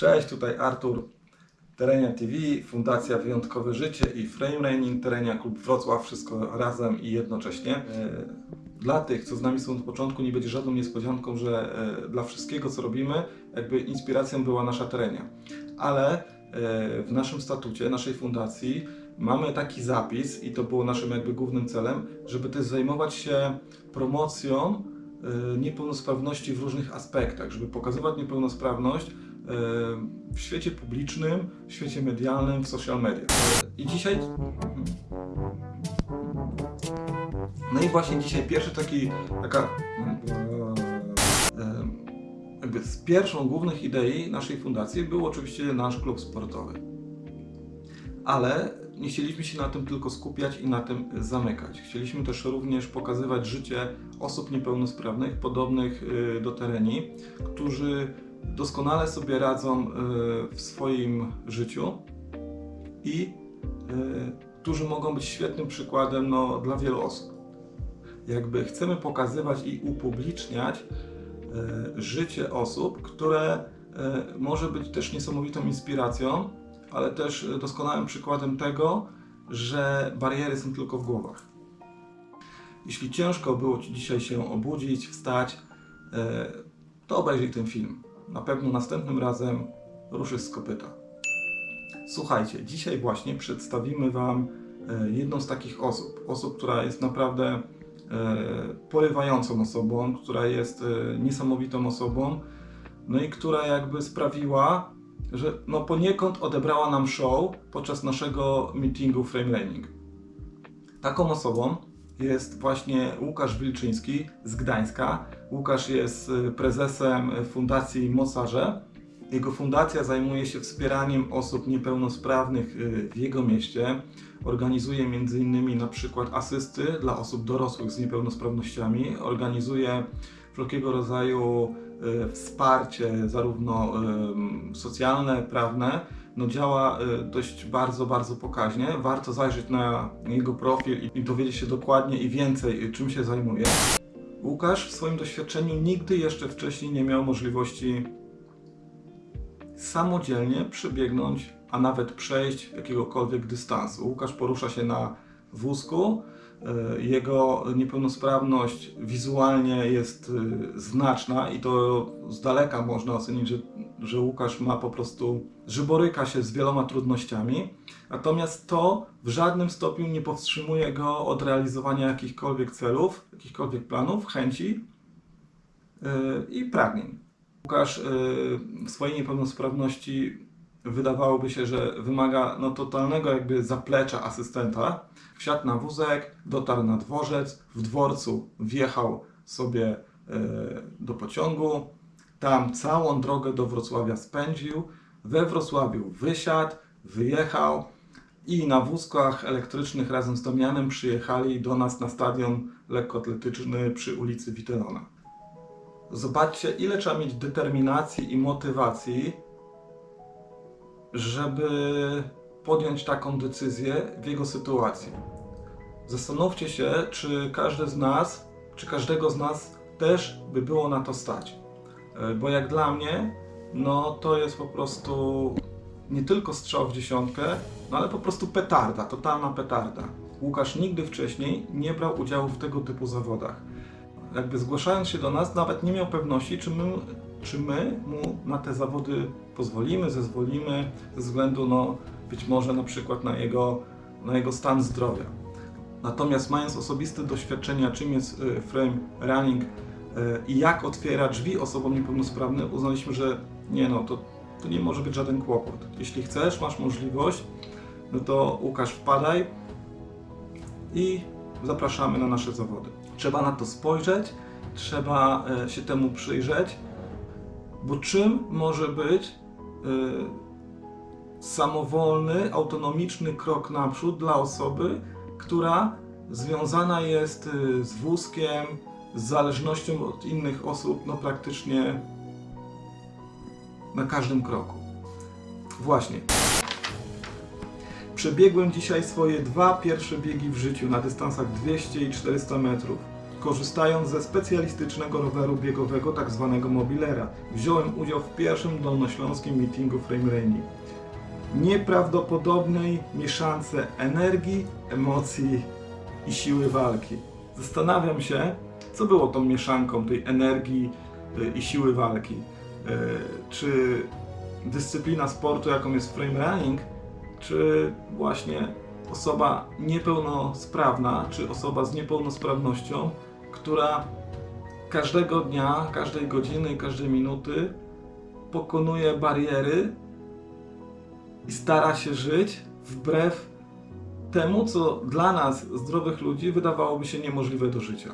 Cześć, tutaj Artur, Terenia TV, Fundacja Wyjątkowe Życie i Frame Raining, Terenia Klub Wrocław, wszystko razem i jednocześnie. E, Dla tych, co z nami są od początku, nie będzie żadną niespodzianką, że e, dla wszystkiego, co robimy, jakby inspiracją była nasza Terenia. Ale e, w naszym statucie, naszej fundacji mamy taki zapis i to było naszym jakby głównym celem, żeby też zajmować się promocją niepełnosprawności w różnych aspektach, żeby pokazywać niepełnosprawność w świecie publicznym, w świecie medialnym, w social media. I dzisiaj. No i właśnie dzisiaj pierwszy taki, taka. e, Jakby z pierwszą głównych idei naszej fundacji był oczywiście nasz klub sportowy. Ale nie chcieliśmy się na tym tylko skupiać i na tym zamykać. Chcieliśmy też również pokazywać życie osób niepełnosprawnych, podobnych y, do tereni, którzy doskonale sobie radzą y, w swoim życiu i y, którzy mogą być świetnym przykładem no, dla wielu osób. Jakby chcemy pokazywać i upubliczniać e, życie osób, które e, może być też niesamowitą inspiracją, ale też e, doskonałym przykładem tego, że bariery są tylko w głowach. Jeśli ciężko było Ci dzisiaj się obudzić, wstać, e, to obejrzyj ten film. Na pewno następnym razem ruszysz z kopyta. Słuchajcie, dzisiaj właśnie przedstawimy Wam e, jedną z takich osób. Osób, która jest naprawdę e, porywającą osobą, która jest e, niesamowitą osobą, no i która jakby sprawiła, że no poniekąd odebrała nam show podczas naszego meetingu Frame Learning. Taką osobą jest właśnie Łukasz Wilczyński z Gdańska. Łukasz jest y, prezesem Fundacji Mocarze. Jego fundacja zajmuje się wspieraniem osób niepełnosprawnych y, w jego mieście. Organizuje m.in. na przykład asysty dla osób dorosłych z niepełnosprawnościami. Organizuje wszelkiego rodzaju y, wsparcie, zarówno socjalne, prawne. No działa y, dość bardzo, bardzo pokaźnie. Warto zajrzeć na jego profil i- dowiedzieć się dokładnie i więcej, y, czym się zajmuje. Łukasz w swoim doświadczeniu nigdy jeszcze wcześniej nie miał możliwości samodzielnie przebiegnąć, a nawet przejść jakiegokolwiek dystansu. Łukasz porusza się na wózku. E, Jego niepełnosprawność wizualnie jest e, znaczna i to z daleka można ocenić, że, że Łukasz ma po prostu, że boryka się z wieloma trudnościami. Natomiast to w żadnym stopniu nie powstrzymuje go od realizowania jakichkolwiek celów, jakichkolwiek planów, chęci e, i pragnień. Łukasz w swojej niepełnosprawności wydawałoby się, że wymaga no, totalnego jakby zaplecza asystenta. Wsiadł na wózek, dotarł na dworzec, w dworcu wjechał sobie y, do pociągu, tam całą drogę do Wrocławia spędził, we Wrocławiu wysiadł, wyjechał i na wózkach elektrycznych razem z Damianem przyjechali do nas na stadion lekkoatletyczny przy ulicy Witelona. Zobaczcie, ile trzeba mieć determinacji i motywacji, żeby podjąć taką decyzję w jego sytuacji. Zastanówcie się, czy każdy z nas, czy każdego z nas też by było na to stać. E, Bo jak dla mnie, no to jest po prostu nie tylko strzał w dziesiątkę, no ale po prostu petarda, totalna petarda. Łukasz nigdy wcześniej nie brał udziału w tego typu zawodach jakby zgłaszając się do nas, nawet nie miał pewności, czy my, czy my mu na te zawody pozwolimy, zezwolimy, ze względu no, być może na przykład na jego, na jego stan zdrowia. Natomiast mając osobiste doświadczenia, czym jest y, frame running y, i jak otwiera drzwi osobom niepełnosprawnym, uznaliśmy, że nie no, to, to nie może być żaden kłopot. Jeśli chcesz, masz możliwość, no to Łukasz wpadaj i zapraszamy na nasze zawody. Trzeba na to spojrzeć, trzeba e, się temu przyjrzeć, bo czym może być e, samowolny, autonomiczny krok naprzód dla osoby, która związana jest e, z wózkiem, z zależnością od innych osób, no praktycznie na każdym kroku. Właśnie. Przebiegłem dzisiaj swoje dwa pierwsze biegi w życiu na dystansach 200 i 400 metrów. Korzystając ze specjalistycznego roweru biegowego, tak zwanego mobilera. Wziąłem udział w pierwszym dolnośląskim meetingu Frame Running. Nieprawdopodobnej mieszance energii, emocji i siły walki. Zastanawiam się, co było tą mieszanką tej energii y, i siły walki. Y, Czy dyscyplina sportu, jaką jest frame running, czy właśnie osoba niepełnosprawna, czy osoba z niepełnosprawnością, która każdego dnia, każdej godziny każdej minuty pokonuje bariery i stara się żyć wbrew temu, co dla nas, zdrowych ludzi, wydawałoby się niemożliwe do życia.